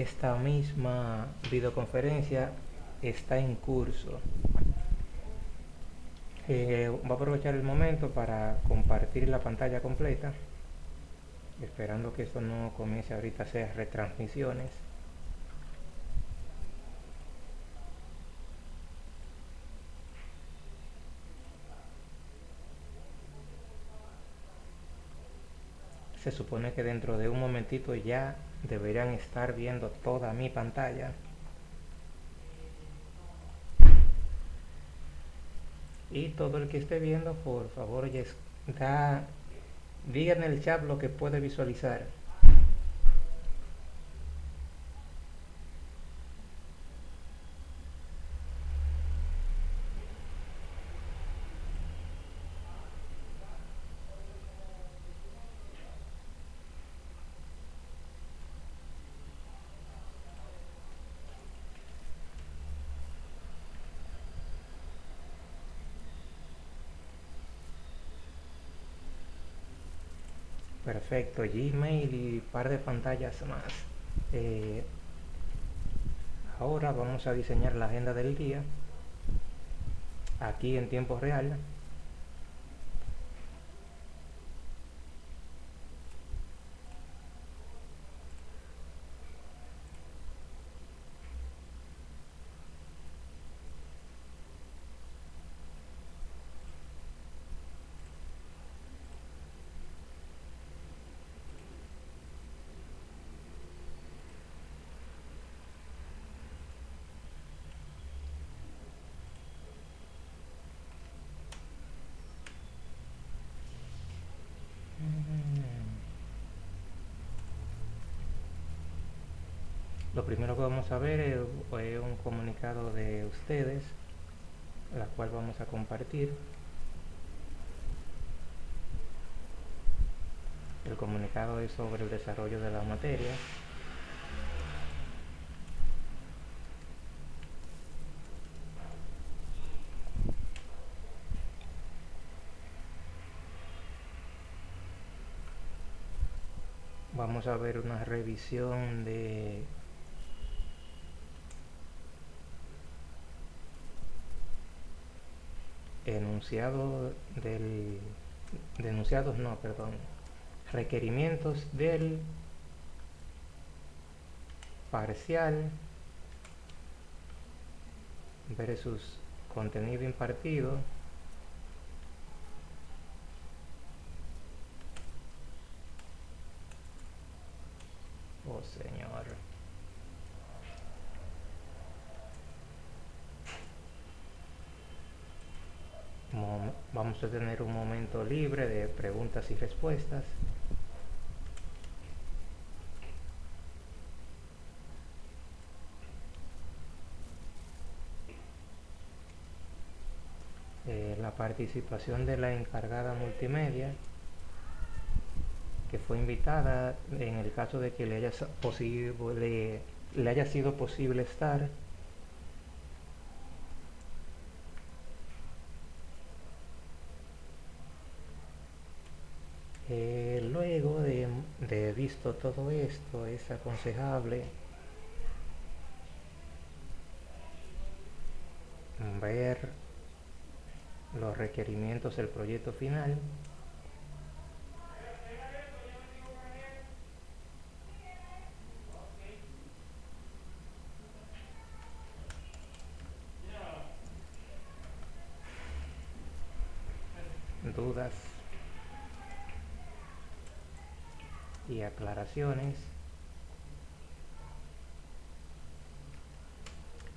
esta misma videoconferencia está en curso. Eh, voy a aprovechar el momento para compartir la pantalla completa, esperando que esto no comience ahorita a hacer retransmisiones. Se supone que dentro de un momentito ya deberían estar viendo toda mi pantalla. Y todo el que esté viendo por favor ya da diga en el chat lo que puede visualizar Perfecto, Gmail y par de pantallas más. Eh, ahora vamos a diseñar la agenda del día aquí en tiempo real. Lo primero que vamos a ver es, un comunicado de ustedes, la cual vamos a compartir. El comunicado es sobre el desarrollo de la materia. Vamos a ver una revisión de enunciado del denunciados no perdón requerimientos del parcial versus contenido impartido oh señor vamos a tener un momento libre de preguntas y respuestas. Eh, la participación de la encargada multimedia que fue invitada en el caso de que le haya, posible, le haya sido posible estar Eh, luego de, todo esto, es aconsejable. Ver los requerimientos del proyecto final dudas y aclaraciones.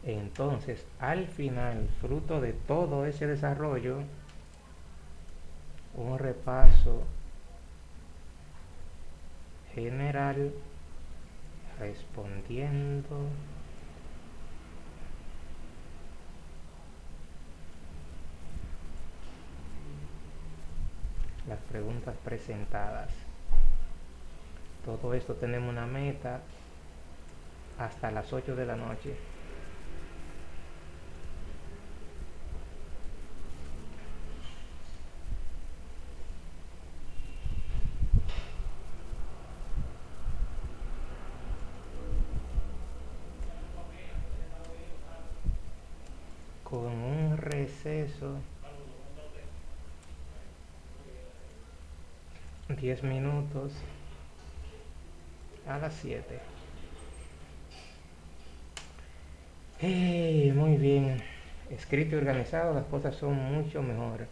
Entonces, al final, fruto de todo ese desarrollo, un repaso general respondiendo las preguntas presentadas todo esto tenemos una meta hasta las 8 de la noche. Con un receso 10 minutos a las 7 hey, muy bien. Escrito y organizado las cosas son mucho mejor.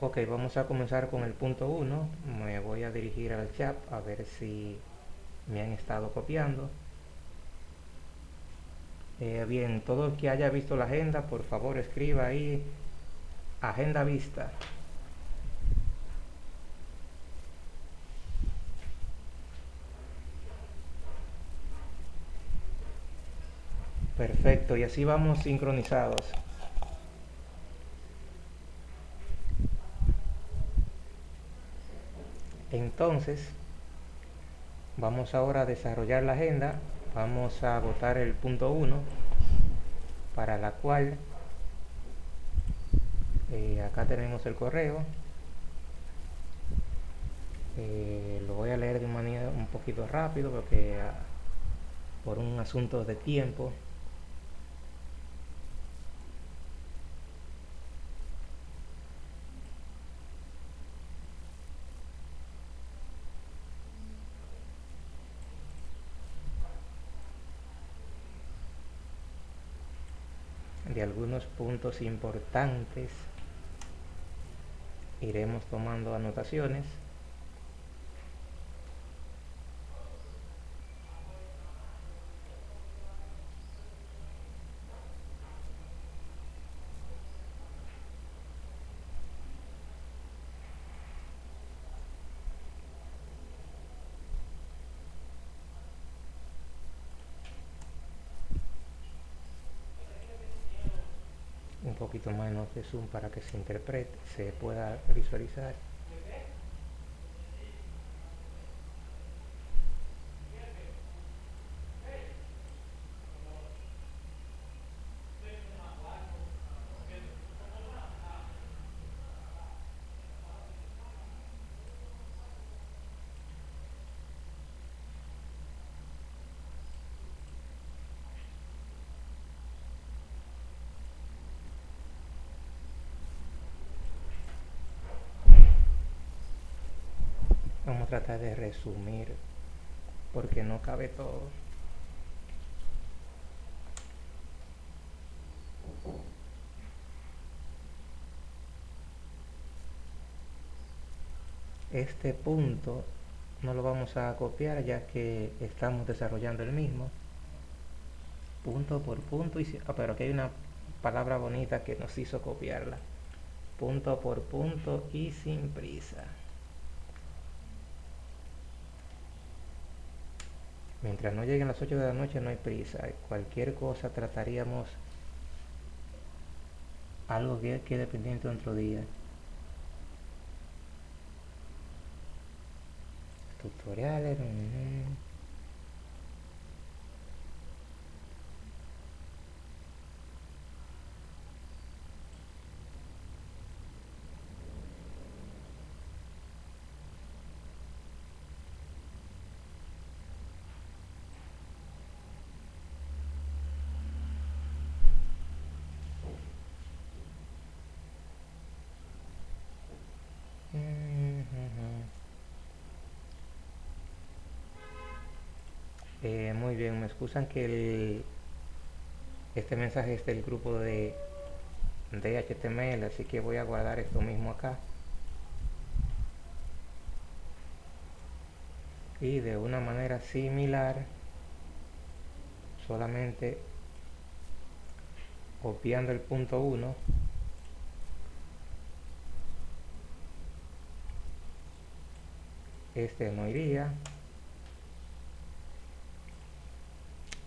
Ok vamos a comenzar con el punto 1 me voy a dirigir al chat a ver si me han estado copiando. Eh, bien, todo el que haya visto la agenda, por favor escriba ahí. Agenda vista. Perfecto, y así vamos sincronizados. Entonces, vamos ahora a desarrollar la agenda. Vamos a agotar el punto 1 para la cual eh, acá tenemos el correo. Eh, lo voy a leer de manera un poquito rápido porque ah, por un asunto de tiempo de algunos puntos importantes iremos tomando anotaciones menos de zoom para que se interprete, se pueda visualizar. Vamos a tratar de resumir porque no cabe todo. Este punto no lo vamos a copiar ya que estamos desarrollando el mismo punto por punto y ah, pero aquí hay una palabra bonita que nos hizo copiarla punto por punto y sin prisa Mientras no lleguen las 8 de la noche no hay prisa. Cualquier cosa trataríamos algo que quede pendiente otro día. Tutoriales. Eh, muy bien, me excusan que este mensaje es del grupo de, de HTML, así que voy a guardar esto mismo acá. Y de una manera similar, solamente copiando el punto 1 este no iría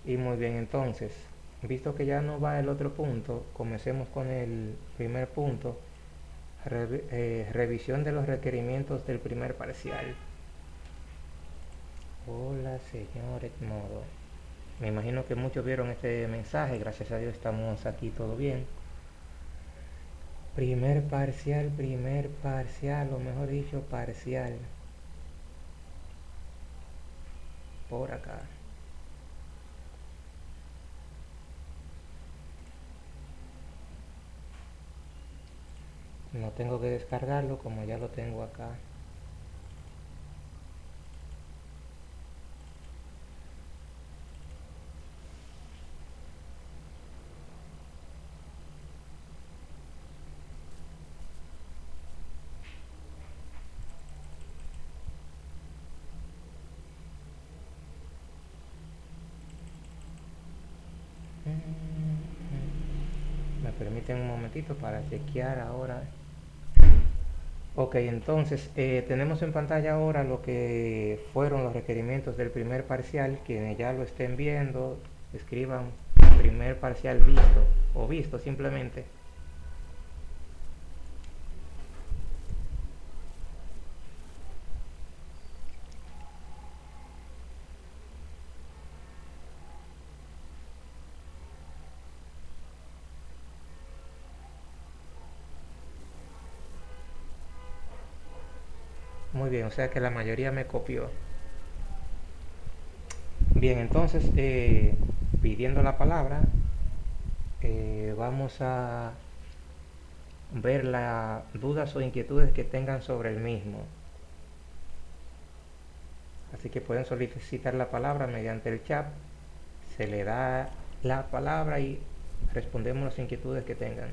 y muy bien entonces visto que ya no va el otro punto comencemos con el primer punto eh, revisión de los requerimientos del primer parcial. Hola señor Edmodo. Me imagino que muchos vieron este mensaje. Gracias a Dios estamos aquí todo bien. Primer parcial primer parcial o mejor dicho parcial. Por acá no tengo que descargarlo como ya lo tengo acá. Me permiten un momentito para chequear ahora ok entonces eh, tenemos en pantalla ahora lo que fueron los requerimientos del primer parcial quienes ya lo estén viendo escriban primer parcial visto o visto simplemente Muy bien, o sea que la mayoría me copió. Bien, entonces, eh, pidiendo la palabra, eh, vamos a ver las dudas o inquietudes que tengan sobre el mismo. Así que pueden solicitar la palabra mediante el chat. Se le da la palabra y respondemos las inquietudes que tengan.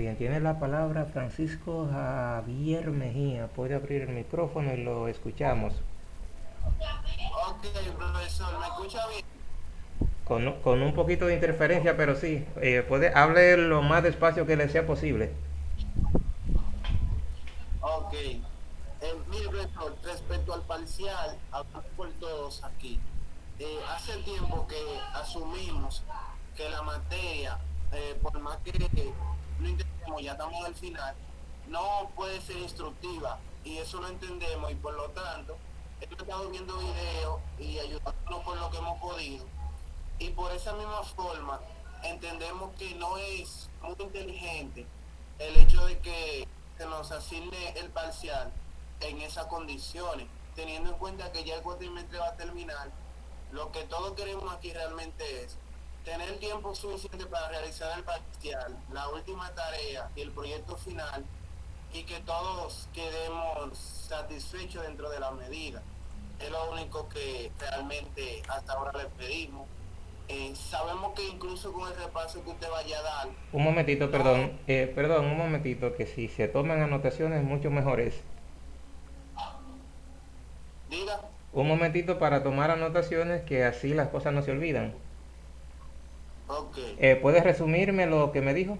Bien, tiene la palabra Francisco Javier Mejía. Puede abrir el micrófono y lo escuchamos. Ok, profesor, ¿me escucha bien? Con, con un poquito de interferencia, pero sí. Eh, puede, hable lo más despacio que le sea posible. Ok. Eh, mire, profesor, respecto al parcial, hablamos por todos aquí. Eh, hace tiempo que asumimos que la materia, eh, por más que no ya estamos al final, no puede ser instructiva y eso lo entendemos y por lo tanto hemos estado viendo videos y ayudándonos por lo que hemos podido. Y por esa misma forma entendemos que no es muy inteligente el hecho de que se nos asigne el parcial en esas condiciones, teniendo en cuenta que ya el cuatrimestre va a terminar, lo que todos queremos aquí realmente es tener tiempo suficiente para realizar el parcial, la última tarea y el proyecto final y que todos quedemos satisfechos dentro de la medida. Es lo único que realmente hasta ahora les pedimos. Eh, sabemos que incluso con el repaso que usted vaya a dar... Un momentito, perdón, eh, perdón, un momentito, que si se toman anotaciones mucho mejor es. Diga. Un momentito para tomar anotaciones que así las cosas no se olvidan. Okay. Eh, ¿Puedes resumirme lo que me dijo?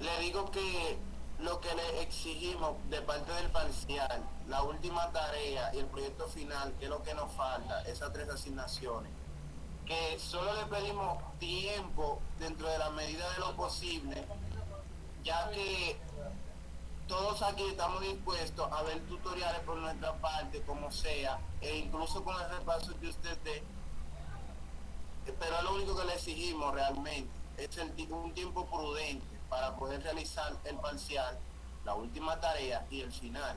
Le digo que lo que le exigimos de parte del parcial, la última tarea y el proyecto final, que es lo que nos falta, esas tres asignaciones, que solo le pedimos tiempo dentro de la medida de lo posible, ya que todos aquí estamos dispuestos a ver tutoriales por nuestra parte, como sea, e incluso con el repaso que usted dé pero lo único que le exigimos realmente, es el, un tiempo prudente para poder realizar el parcial, la última tarea y el final.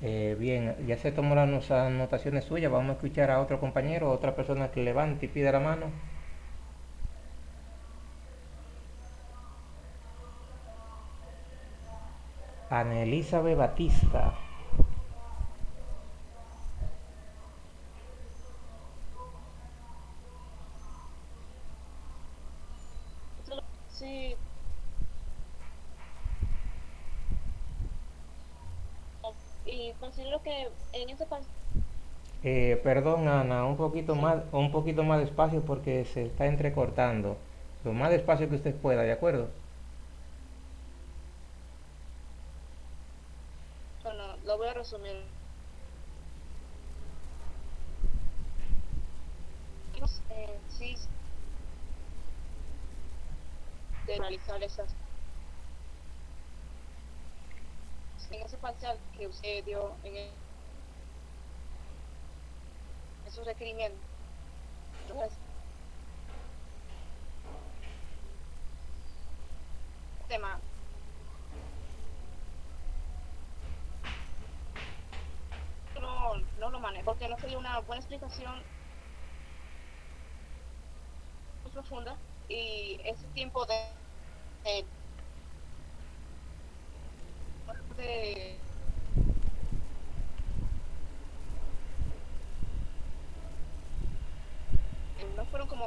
Eh, bien, ya se tomó las anotaciones suyas, vamos a escuchar a otro compañero, otra persona que levante y pida la mano. Ana Elizabeth Batista. Sí. Y considero que en ese pas- Eh, perdón, Ana, un poquito más, un poquito más despacio porque se está entrecortando. Lo más despacio que usted pueda, ¿de acuerdo? lo voy a resumir. Sí, de realizar esas en ese parcial que usted dio en el, esos requerimientos. Entonces, tema. No, no lo manejo porque no sería una buena explicación muy profunda y ese tiempo de,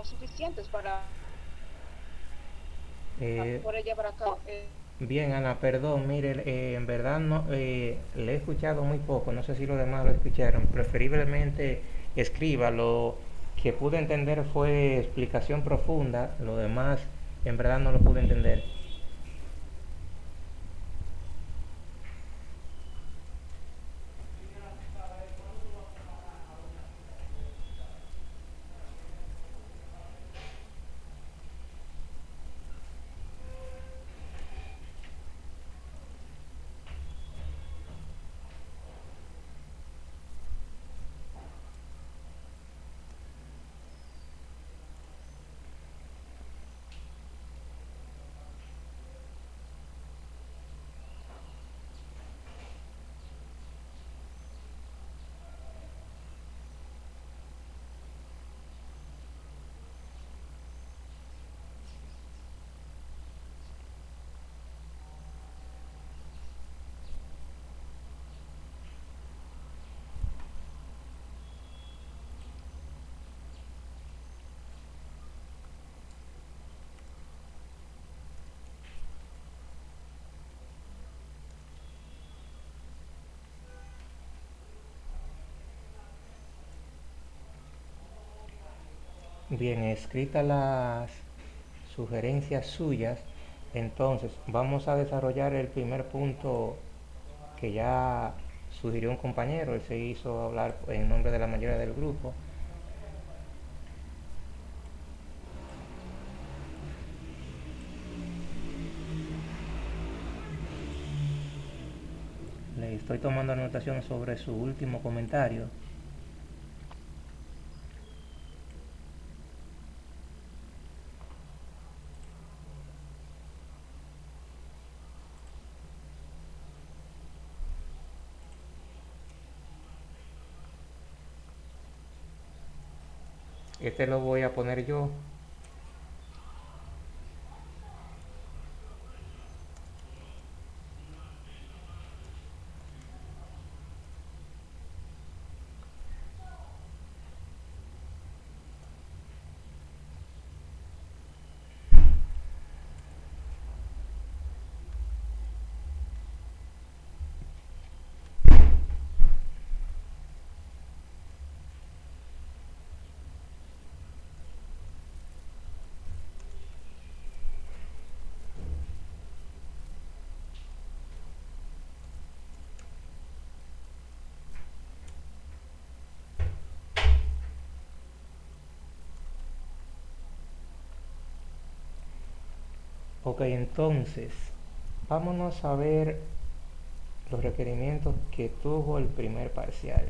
suficientes para, Eh, para llevar a cabo. Eh, Bien, Ana, perdón, mire, eh, en verdad no, eh, le he escuchado muy poco, no sé si los demás lo escucharon, preferiblemente escriba, lo que pude entender fue explicación profunda, lo demás en verdad no lo pude entender. Bien, escritas las sugerencias suyas, entonces vamos a desarrollar el primer punto que ya sugirió un compañero, él se hizo hablar en nombre de la mayoría del grupo. Le estoy tomando anotación sobre su último comentario. Este lo voy a poner yo. Ok, entonces, vámonos a ver los requerimientos que tuvo el primer parcial.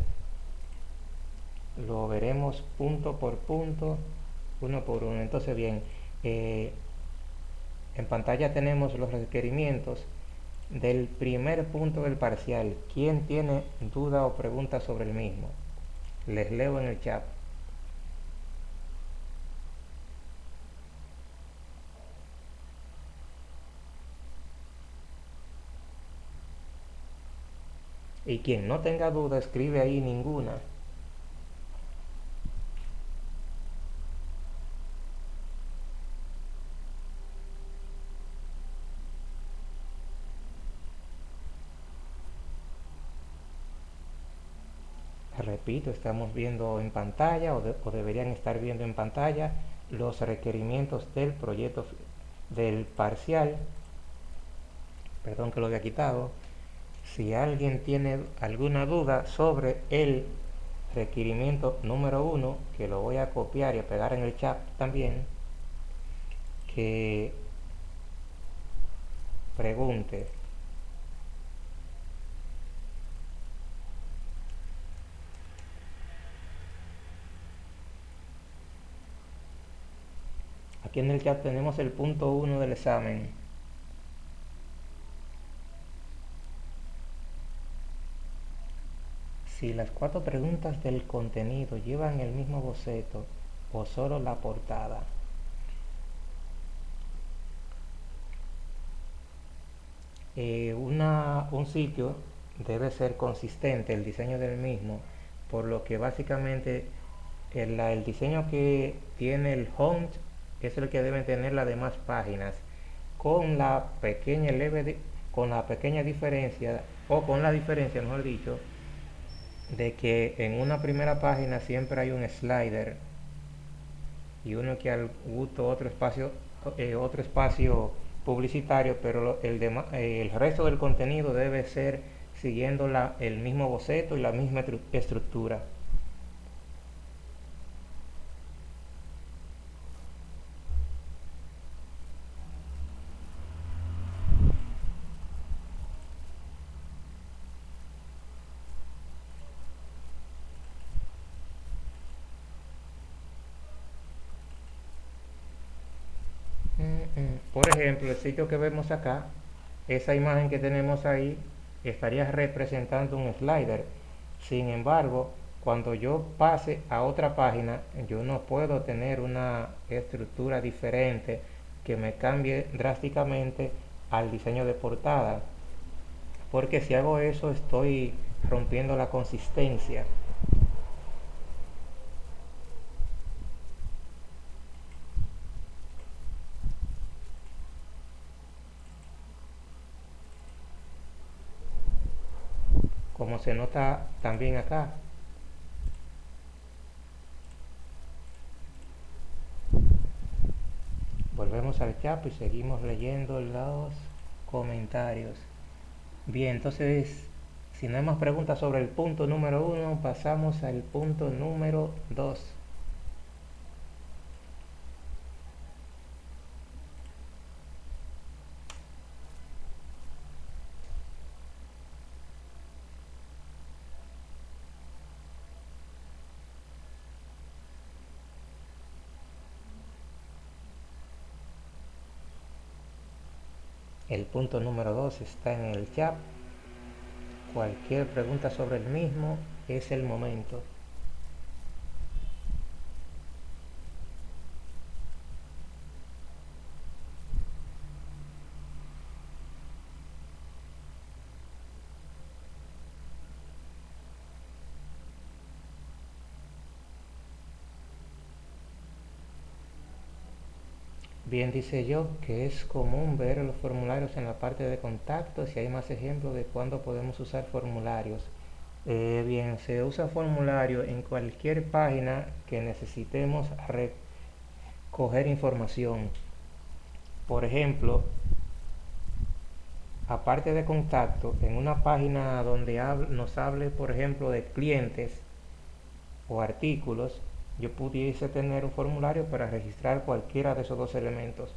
Lo veremos punto por punto, uno por uno. Entonces, bien, eh, en pantalla tenemos los requerimientos del primer punto del parcial. ¿Quién tiene duda o pregunta sobre el mismo? Les leo en el chat. Y quien no tenga duda, escribe ahí ninguna. Repito, estamos viendo en pantalla o, de, o deberían estar viendo en pantalla los requerimientos del proyecto del parcial. Perdón que lo había quitado Si alguien tiene alguna duda sobre el requerimiento número uno, que lo voy a copiar y a pegar en el chat también, que pregunte. Aquí en el chat tenemos el punto 1 del examen. Si las cuatro preguntas del contenido llevan el mismo boceto o solo la portada. Eh, un sitio debe ser consistente el diseño del mismo, por lo que básicamente el, el diseño que tiene el home es el que deben tener las demás páginas, con la pequeña leve con la pequeña diferencia, o con la diferencia, mejor dicho, de que en una primera página siempre hay un slider y uno que al gusto otro espacio eh, otro espacio publicitario pero el, eh, el resto del contenido debe ser siguiendo la, el mismo boceto y la misma estructura Por el sitio que vemos acá, esa imagen que tenemos ahí estaría representando un slider. Sin embargo, cuando yo pase a otra página, yo no puedo tener una estructura diferente que me cambie drásticamente al diseño de portada. Porque si hago eso estoy rompiendo la consistencia. Como se nota también acá. Volvemos al chat y seguimos leyendo los comentarios. Bien, entonces, si no hay más preguntas sobre el punto número uno, pasamos al punto número dos. El punto número 2 está en el chat. Cualquier pregunta sobre el mismo es el momento. Bien dice yo que es común ver los formularios en la parte de contacto, si hay más ejemplos de cuándo podemos usar formularios. Eh, bien, se usa formulario en cualquier página que necesitemos recoger información. Por ejemplo, aparte de contacto, en una página donde nos hable, por ejemplo, de clientes o artículos, yo pudiese tener un formulario para registrar cualquiera de esos dos elementos.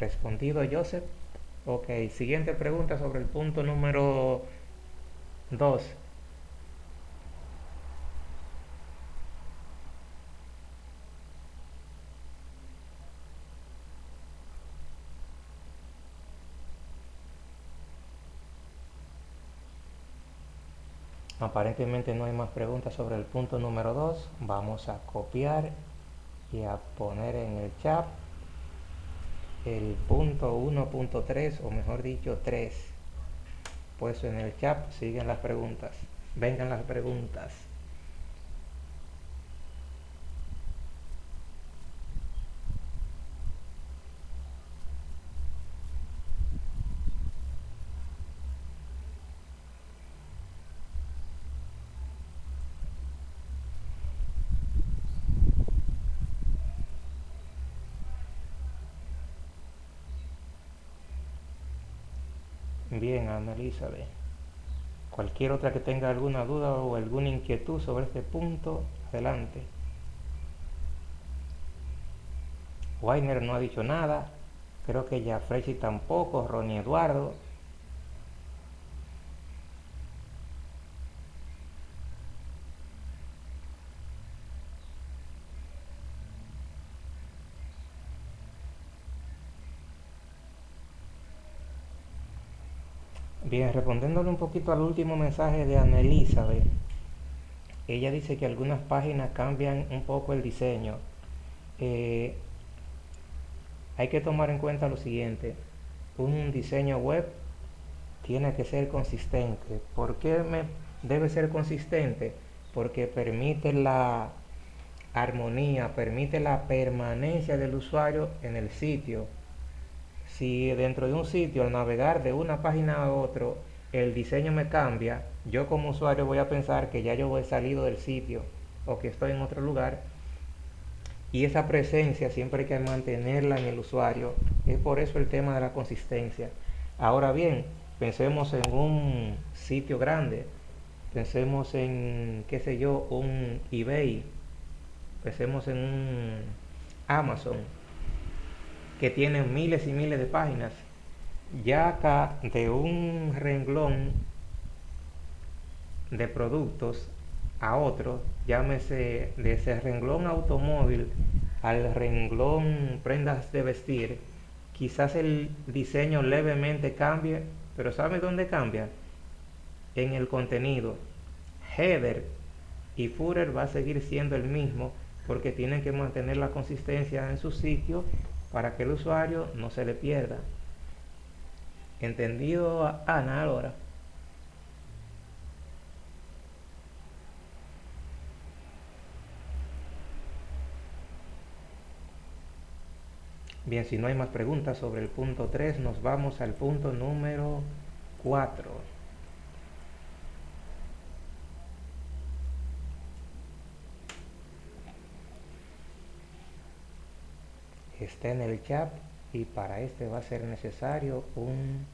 Respondido Joseph. Ok, siguiente pregunta sobre el punto número 2. Aparentemente no hay más preguntas sobre el punto número 2. Vamos a copiar y a poner en el chat el punto 1.3 o mejor dicho 3. Pues en el chat siguen las preguntas. Vengan las preguntas. Bien, Ana Elizabeth. Cualquier otra que tenga alguna duda o alguna inquietud sobre este punto, adelante. Weiner no ha dicho nada. Creo que ya Frechi tampoco, Ronnie Eduardo. Bien, respondiéndole un poquito al último mensaje de Ana Elizabeth, ella dice que algunas páginas cambian un poco el diseño. Eh, hay que tomar en cuenta lo siguiente, un diseño web tiene que ser consistente. ¿Por qué me debe ser consistente? Porque permite la armonía, permite la permanencia del usuario en el sitio. Si dentro de un sitio al navegar de una página a otro el diseño me cambia, yo como usuario voy a pensar que ya yo he salido del sitio o que estoy en otro lugar y esa presencia siempre hay que mantenerla en el usuario. Es por eso el tema de la consistencia. Ahora bien, pensemos en un sitio grande, pensemos en, qué sé yo, un eBay, pensemos en un Amazon, que tiene miles y miles de páginas. Ya acá de un renglón de productos a otro, llámese de ese renglón automóvil al renglón prendas de vestir, quizás el diseño levemente cambie, pero ¿sabe dónde cambia? En el contenido. Header y footer va a seguir siendo el mismo porque tienen que mantener la consistencia en su sitio para que el usuario no se le pierda. ¿Entendido, Ana, ahora? Bien, si no hay más preguntas sobre el punto 3, nos vamos al punto número 4. Está en el chat y para este va a ser necesario un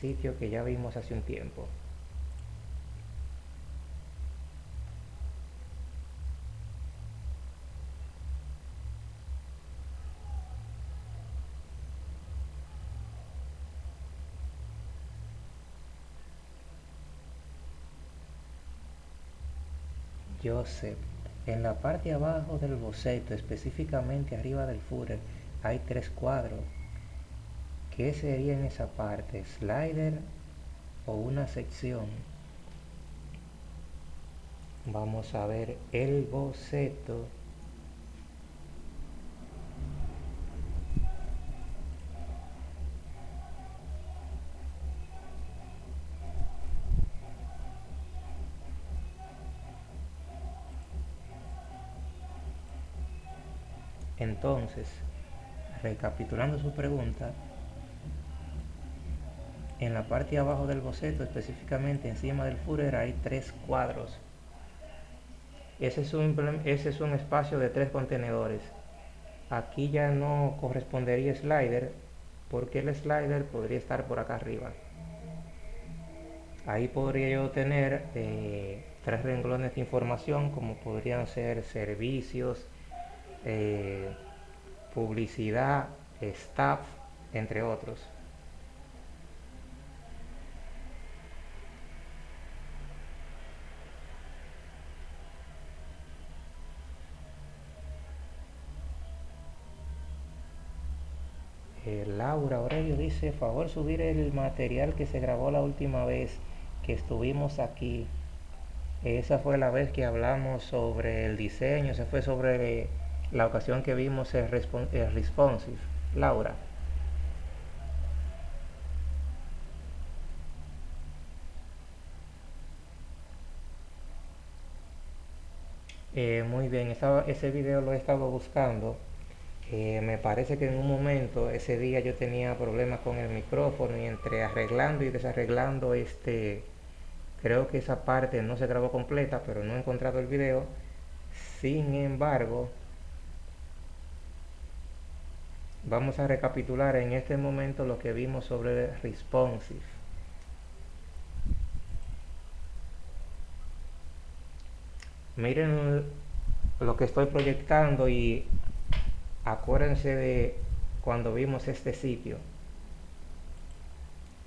sitio que ya vimos hace un tiempo. Joseph. En la parte abajo del boceto, específicamente arriba del footer, hay tres cuadros. ¿Qué sería en esa parte? ¿Slider o una sección? Vamos a ver el boceto. Entonces, recapitulando su pregunta, en la parte de abajo del boceto, específicamente encima del footer, hay tres cuadros. Ese es, un, ese es un espacio de tres contenedores. Aquí ya no correspondería slider, porque el slider podría estar por acá arriba. Ahí podría yo tener eh, tres renglones de información, como podrían ser servicios, eh, publicidad, staff, entre otros. Eh, Laura Aurelio dice, favor subir el material que se grabó la última vez que estuvimos aquí. Esa fue la vez que hablamos sobre el diseño, se fue sobre la ocasión que vimos es, responsive. Laura. Eh, muy bien, ese video lo he estado buscando. Eh, me parece que en un momento, ese día yo tenía problemas con el micrófono y entre arreglando y desarreglando este, creo que esa parte no se grabó completa, pero no he encontrado el video. Sin embargo, Vamos a recapitular en este momento lo que vimos sobre responsive. Miren lo que estoy proyectando y acuérdense de cuando vimos este sitio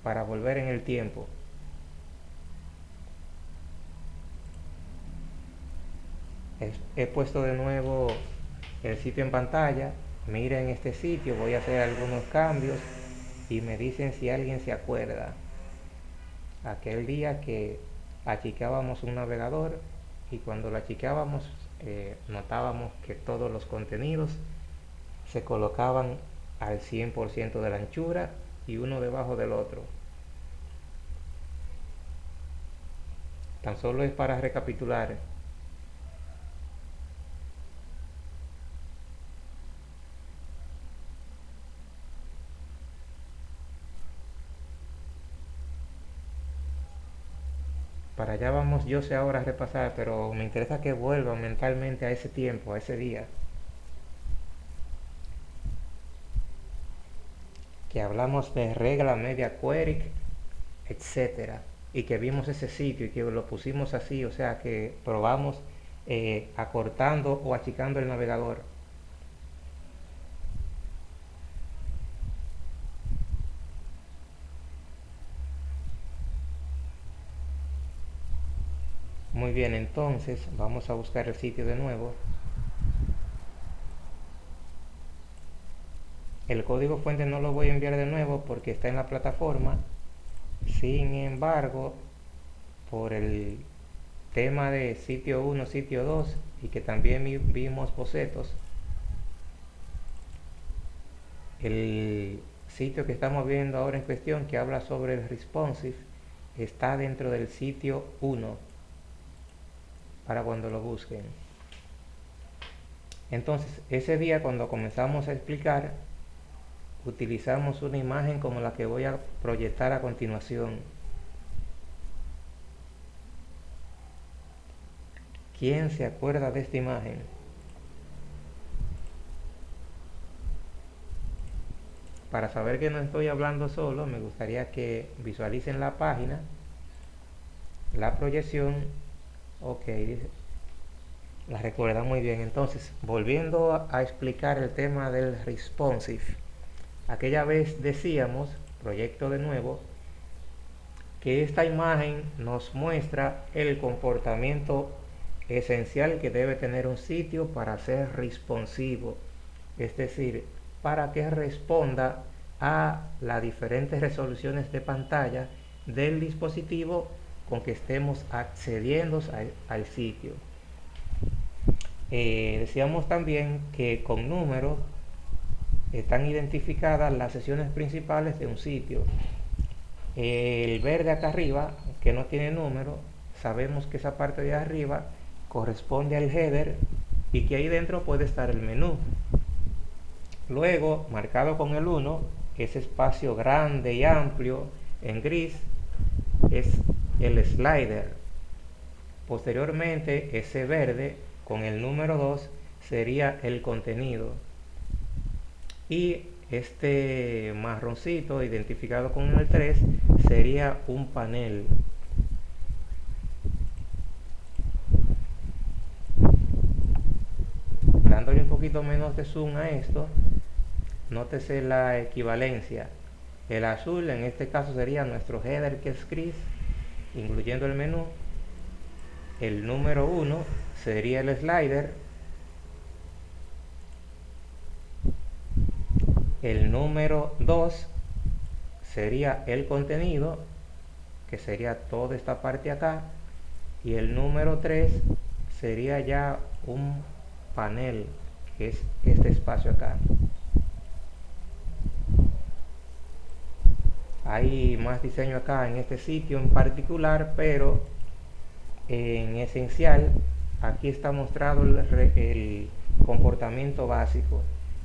para volver en el tiempo. He puesto de nuevo el sitio en pantalla miren este sitio voy a hacer algunos cambios y me dicen si alguien se acuerda. Aquel día que achicábamos un navegador y cuando lo achicábamos eh, notábamos que todos los contenidos se colocaban al 100% de la anchura y uno debajo del otro. Tan solo es para recapitular para allá vamos yo sé ahora repasar, pero me interesa que vuelvan mentalmente a ese tiempo, a ese día. Que hablamos de regla media query, etcétera, y que vimos ese sitio y que lo pusimos así, o sea que probamos eh, acortando o achicando el navegador. Muy bien, entonces vamos a buscar el sitio de nuevo. El código fuente no lo voy a enviar de nuevo porque está en la plataforma. Sin embargo, por el tema de sitio 1, sitio 2 y que también vimos bocetos, el sitio que estamos viendo ahora en cuestión que habla sobre el responsive está dentro del sitio 1 para cuando lo busquen. Entonces, ese día cuando comenzamos a explicar, utilizamos una imagen como la que voy a proyectar a continuación. ¿Quién se acuerda de esta imagen? Para saber que no estoy hablando solo, me gustaría que visualicen la página, la proyección Ok, la recuerda muy bien. Entonces, volviendo a, explicar el tema del responsive. Aquella vez decíamos, proyecto de nuevo, que esta imagen nos muestra el comportamiento esencial que debe tener un sitio para ser responsivo. Es decir, para que responda a las diferentes resoluciones de pantalla del dispositivo con que estemos accediendo al, sitio. Eh, decíamos también que con números están identificadas las sesiones principales de un sitio. El verde acá arriba, que no tiene número, sabemos que esa parte de arriba corresponde al header y que ahí dentro puede estar el menú. Luego, marcado con el 1, ese espacio grande y amplio en gris es el slider. Posteriormente, ese verde con el número 2 sería el contenido. Y este marroncito identificado con el 3 sería un panel. Dándole un poquito menos de zoom a esto, nótese la equivalencia. El azul en este caso sería nuestro header que es gris incluyendo el menú el número 1 sería el slider el número 2 sería el contenido que sería toda esta parte acá y el número 3 sería ya un panel que es este espacio acá hay más diseño acá en este sitio en particular pero en esencial aquí está mostrado el, comportamiento básico.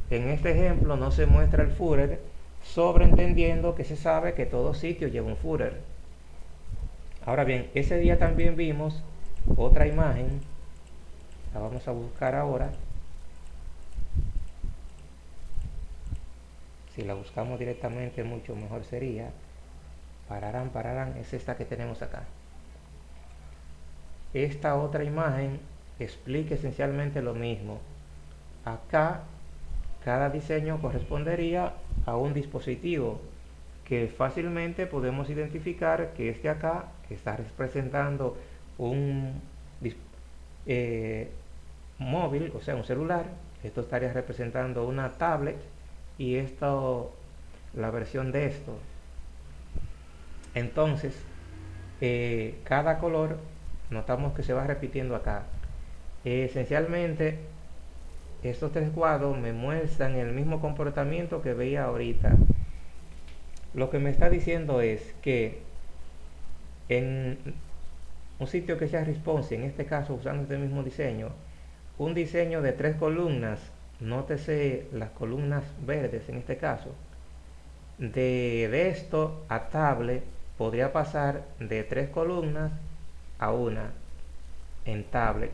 En este ejemplo no se muestra el footer sobreentendiendo que se sabe que todo sitio lleva un footer ahora bien ese día también vimos otra imagen la vamos a buscar ahora si la buscamos directamente mucho mejor sería pararán, pararán, es esta que tenemos acá esta otra imagen explica esencialmente lo mismo. Acá, cada diseño correspondería a un dispositivo que fácilmente podemos identificar que este acá está representando un eh, móvil, o sea, un celular. Esto estaría representando una tablet y esto, la versión de esto. Entonces, eh, cada color notamos que se va repitiendo acá. esencialmente, estos tres cuadros me muestran el mismo comportamiento que veía ahorita. Lo que me está diciendo es que en un sitio que sea responsive, en este caso usando este mismo diseño, un diseño de tres columnas, nótese las columnas verdes en este caso, de, esto a tablet podría pasar de tres columnas a una en tablet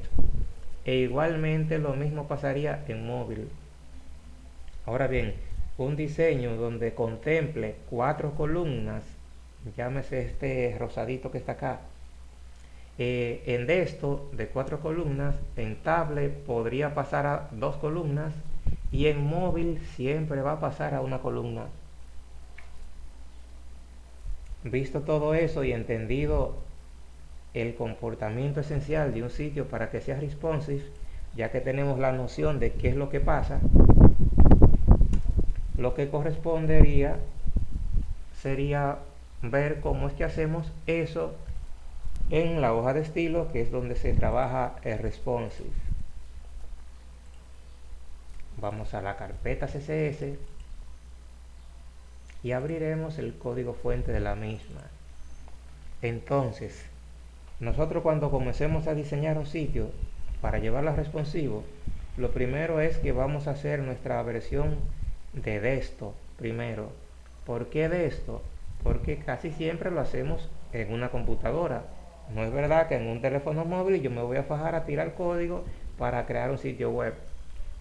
e igualmente lo mismo pasaría en móvil. Ahora bien un diseño donde contemple cuatro columnas llámese este rosadito que está acá eh, en esto de cuatro columnas en tablet podría pasar a dos columnas y en móvil siempre va a pasar a una columna. Visto todo eso y entendido el comportamiento esencial de un sitio para que sea responsive ya que tenemos la noción de qué es lo que pasa lo que correspondería sería ver cómo es que hacemos eso en la hoja de estilo que es donde se trabaja el responsive. Vamos a la carpeta css y abriremos el código fuente de la misma. Entonces nosotros cuando comencemos a diseñar un sitio para llevarlo a responsivo lo primero es que vamos a hacer nuestra versión de esto primero. ¿por qué de esto? porque casi siempre lo hacemos en una computadora no es verdad que en un teléfono móvil yo me voy a fajar a tirar código para crear un sitio web.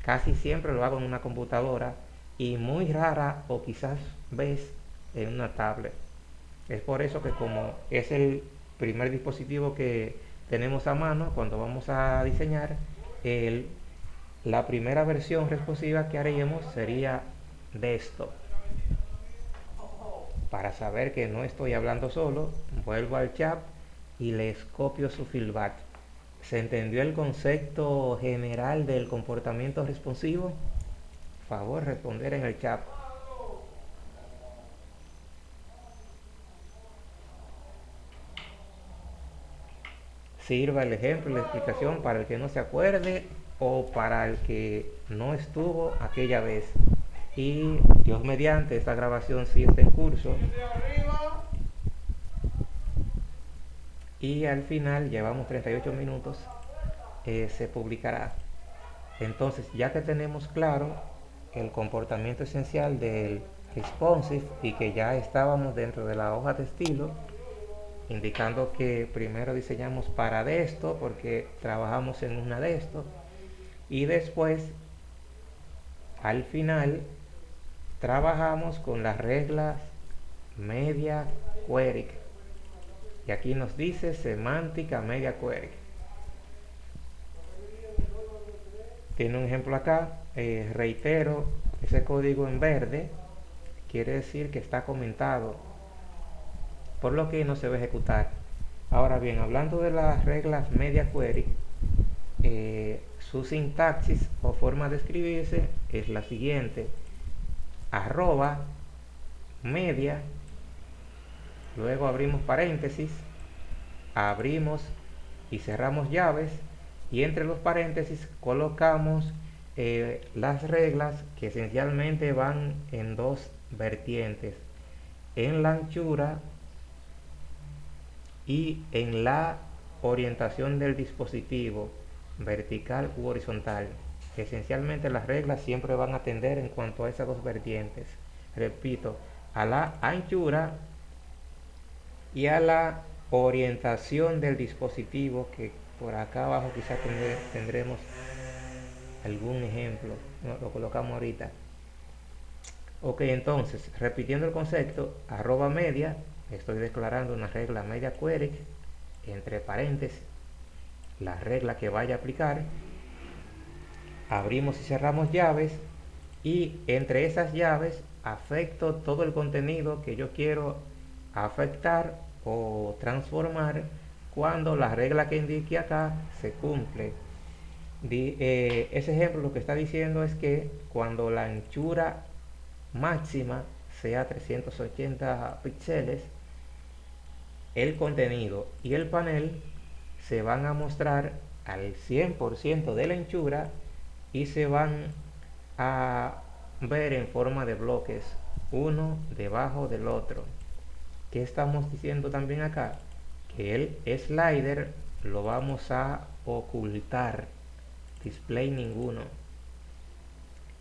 Casi siempre lo hago en una computadora y muy rara o quizás ves en una tablet. Es por eso que como es el primer dispositivo que tenemos a mano cuando vamos a diseñar, el, la primera versión responsiva que haremos sería de esto. Para saber que no estoy hablando solo, vuelvo al chat y les copio su feedback. ¿Se entendió el concepto general del comportamiento responsivo? Favor responder en el chat. Sirva el ejemplo la explicación para el que no se acuerde o para el que no estuvo aquella vez. Y Dios mediante, esta grabación si está en curso y al final llevamos 38 minutos eh, se publicará. Entonces ya que tenemos claro el comportamiento esencial del responsive y que ya estábamos dentro de la hoja de estilo indicando que primero diseñamos para de esto porque trabajamos en una de esto y después al final trabajamos con las reglas media query y aquí nos dice semántica media query tiene un ejemplo acá eh, reitero ese código en verde quiere decir que está comentado por lo que no se va a ejecutar. Ahora bien hablando de las reglas media query eh, su sintaxis o forma de escribirse es la siguiente. Arroba media luego abrimos paréntesis abrimos y cerramos llaves y entre los paréntesis colocamos eh, las reglas que esencialmente van en dos vertientes en la anchura y en la orientación del dispositivo vertical u horizontal. Esencialmente las reglas siempre van a tender en cuanto a esas dos vertientes. Repito a la anchura y a la orientación del dispositivo que por acá abajo quizás tendremos algún ejemplo lo colocamos ahorita. Ok entonces repitiendo el concepto arroba media estoy declarando una regla media query entre paréntesis la regla que vaya a aplicar, abrimos y cerramos llaves y entre esas llaves afecto todo el contenido que yo quiero afectar o transformar cuando la regla que indique acá se cumple. Eh, ese ejemplo lo que está diciendo es que cuando la anchura máxima sea 380 píxeles, el contenido y el panel se van a mostrar al 100% de la anchura y se van a ver en forma de bloques uno debajo del otro ¿qué estamos diciendo también acá? que el slider lo vamos a ocultar display ninguno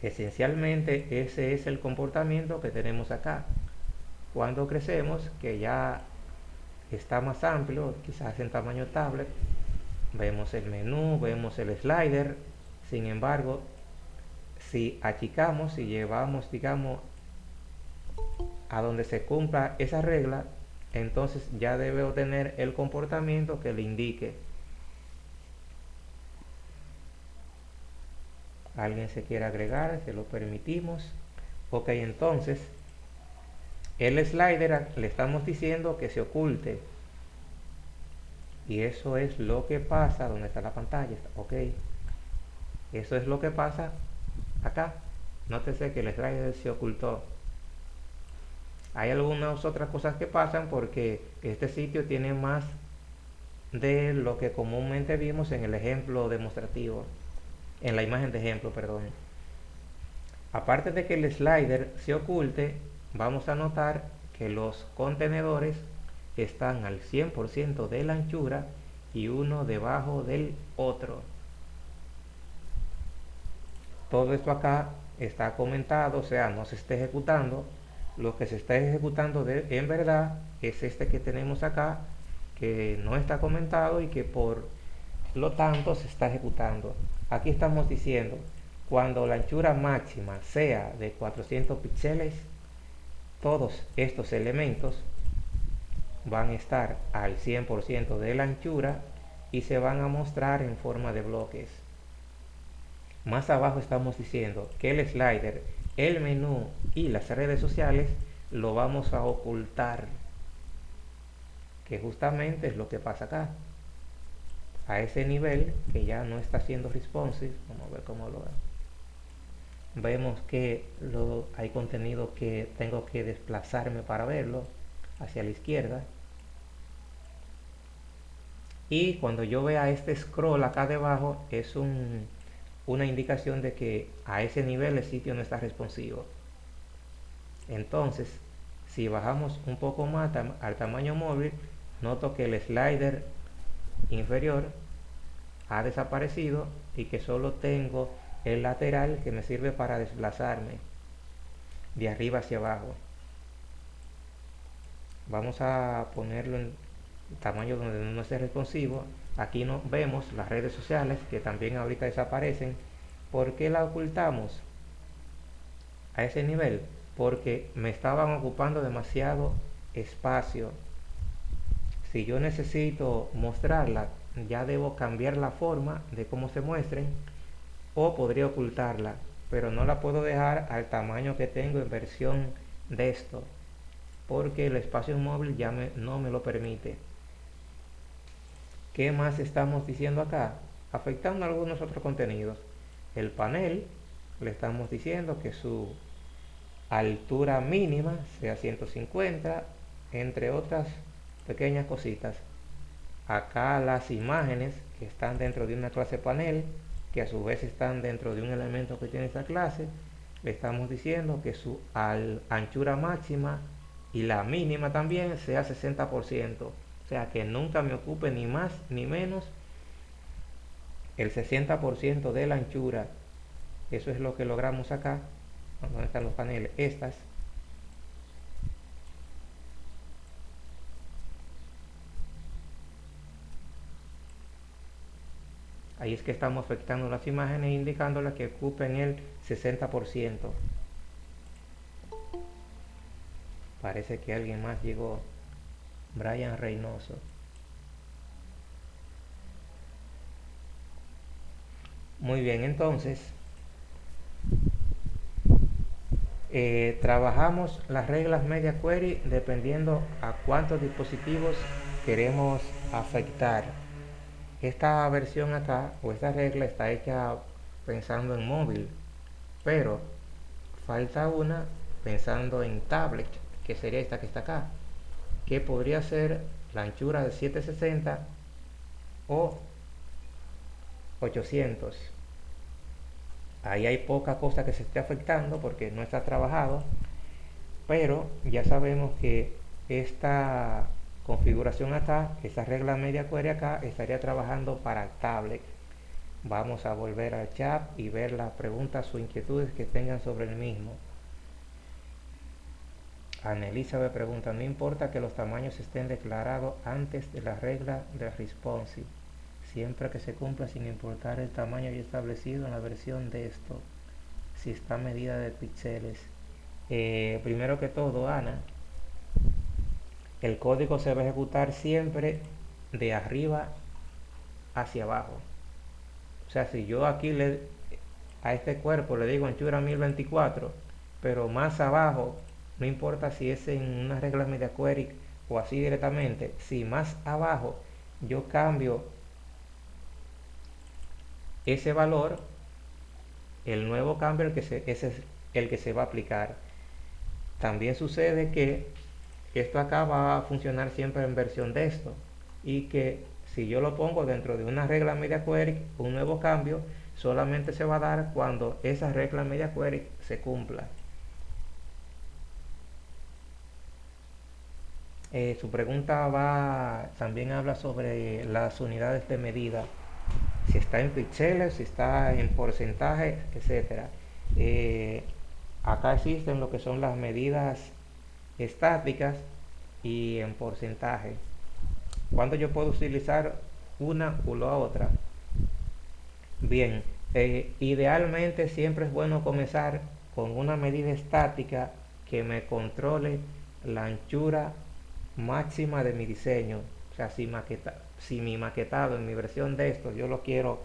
esencialmente ese es el comportamiento que tenemos acá cuando crecemos que ya está más amplio, quizás en tamaño tablet. Vemos el menú, vemos el slider. Sin embargo, si achicamos, y llevamos, digamos, a donde se cumpla esa regla, entonces ya debe obtener el comportamiento que le indique. Alguien se quiere agregar, se lo permitimos. Ok, entonces el slider le estamos diciendo que se oculte y eso es lo que pasa donde está la pantalla ok eso es lo que pasa acá nótese que el slider se ocultó hay algunas otras cosas que pasan porque este sitio tiene más de lo que comúnmente vimos en el ejemplo demostrativo en la imagen de ejemplo perdón aparte de que el slider se oculte vamos a notar que los contenedores están al 100% de la anchura y uno debajo del otro. Todo esto acá está comentado, o sea, no se está ejecutando. Lo que se está ejecutando de, en verdad es este que tenemos acá, que no está comentado y que por lo tanto se está ejecutando. Aquí estamos diciendo, cuando la anchura máxima sea de 400 píxeles, todos estos elementos van a estar al 100% de la anchura y se van a mostrar en forma de bloques. Más abajo estamos diciendo que el slider, el menú y las redes sociales lo vamos a ocultar. Que justamente es lo que pasa acá. A ese nivel que ya no está siendo responsive. Vamos a ver cómo lo vemos que hay contenido que tengo que desplazarme para verlo hacia la izquierda y cuando yo vea este scroll acá debajo es una indicación de que a ese nivel el sitio no está responsivo. Entonces si bajamos un poco más al tamaño móvil noto que el slider inferior ha desaparecido y que solo tengo el lateral que me sirve para desplazarme de arriba hacia abajo. Vamos a ponerlo en tamaño donde no esté responsivo aquí no vemos las redes sociales que también ahorita desaparecen. ¿por qué la ocultamos a ese nivel? porque me estaban ocupando demasiado espacio. Si yo necesito mostrarla ya debo cambiar la forma de cómo se muestren o podría ocultarla pero no la puedo dejar al tamaño que tengo en versión de esto porque el espacio móvil ya no me lo permite ¿qué más estamos diciendo acá? afectando algunos otros contenidos el panel le estamos diciendo que su altura mínima sea 150 entre otras pequeñas cositas acá las imágenes que están dentro de una clase panel que a su vez están dentro de un elemento que tiene esta clase, le estamos diciendo que su anchura máxima y la mínima también sea 60%. O sea que nunca me ocupe ni más ni menos el 60% de la anchura. Eso es lo que logramos acá. ¿Dónde están los paneles? Estas Ahí es que estamos afectando las imágenes indicándolas que ocupen el 60%. Parece que alguien más llegó. Brian Reynoso. Muy bien, entonces eh, trabajamos las reglas media query dependiendo a cuántos dispositivos queremos afectar. Esta versión acá o esta regla está hecha pensando en móvil, pero falta una pensando en tablet, que sería esta que está acá, que podría ser la anchura de 760 o 800 ahí hay poca cosa que se esté afectando porque no está trabajado pero ya sabemos que esta configuración acá esta regla media query acá estaría trabajando para tablet. Vamos a volver al chat y ver las preguntas o inquietudes que tengan sobre el mismo Anelisa me pregunta, no importa que los tamaños estén declarados antes de la regla de responsive siempre que se cumpla sin importar el tamaño ya establecido en la versión de esto si está medida de píxeles eh, primero que todo Ana el código se va a ejecutar siempre de arriba hacia abajo. O sea si yo aquí le a este cuerpo le digo anchura 1024 pero más abajo no importa si es en una regla media query o así directamente si más abajo yo cambio ese valor, el nuevo cambio el que se, ese es el que se va a aplicar. También sucede que esto acá va a funcionar siempre en versión de esto y que si yo lo pongo dentro de una regla media query, un nuevo cambio solamente se va a dar cuando esa regla media query se cumpla. Eh, su pregunta va también habla sobre las unidades de medida si está en píxeles, si está en porcentaje, etcétera. Eh, acá existen lo que son las medidas estáticas y en porcentaje. cuando yo puedo utilizar una u la otra? Bien, eh, idealmente siempre es bueno comenzar con una medida estática que me controle la anchura máxima de mi diseño. O sea, si maqueta, si mi maquetado en mi versión de esto yo lo quiero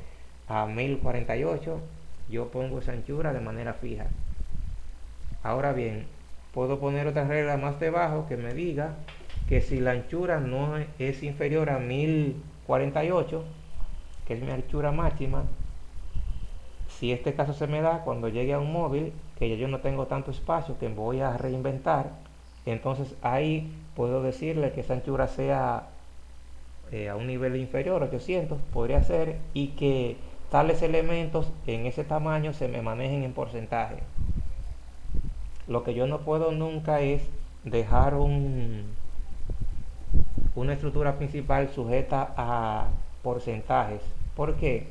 a 1048 yo pongo esa anchura de manera fija ahora bien puedo poner otra regla más debajo que me diga que si la anchura no es inferior a 1048 que es mi anchura máxima si este caso se me da cuando llegue a un móvil que yo no tengo tanto espacio que voy a reinventar entonces ahí puedo decirle que esa anchura sea eh, a un nivel inferior, 800, podría ser, y que tales elementos en ese tamaño se me manejen en porcentaje. Lo que yo no puedo nunca es dejar un, una estructura principal sujeta a porcentajes. porque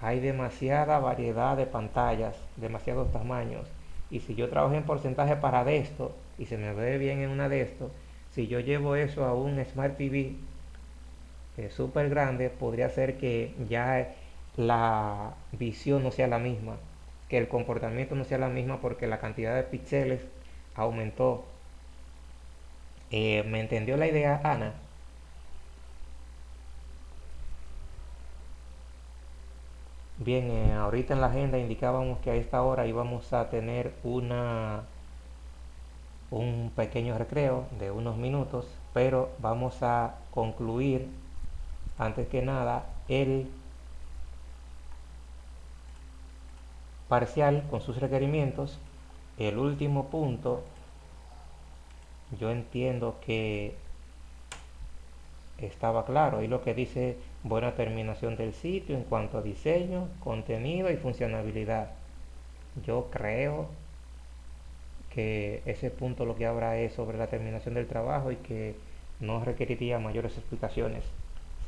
Hay demasiada variedad de pantallas, demasiados tamaños. Y si yo trabajo en porcentaje para de esto, y se me ve bien en una de estos, si yo llevo eso a un Smart TV súper grande, podría ser que ya la visión no sea la misma, que el comportamiento no sea la misma porque la cantidad de píxeles aumentó. Eh, ¿Me entendió la idea, Ana? Bien, eh, ahorita en la agenda indicábamos que a esta hora íbamos a tener una un pequeño recreo de unos minutos, pero vamos a concluir antes que nada el parcial con sus requerimientos. El último punto yo entiendo que estaba claro y lo que dice buena terminación del sitio en cuanto a diseño contenido y funcionabilidad. Yo creo ese punto lo que habrá es sobre la terminación del trabajo y que no requeriría mayores explicaciones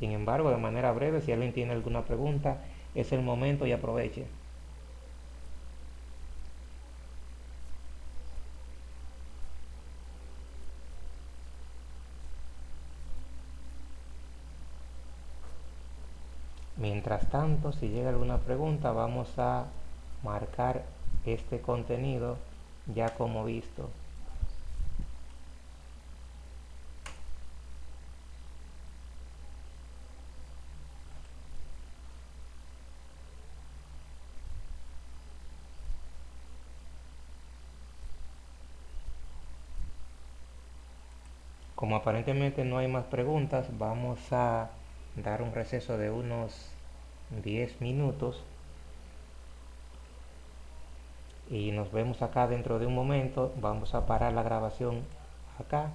sin embargo, de manera breve, si alguien tiene alguna pregunta, es el momento y aproveche. Mientras tanto, si llega alguna pregunta, vamos a marcar este contenido ya como visto. Como aparentemente no hay más preguntas, vamos a dar un receso de unos 10 minutos y nos vemos acá dentro de un momento. Vamos a parar la grabación acá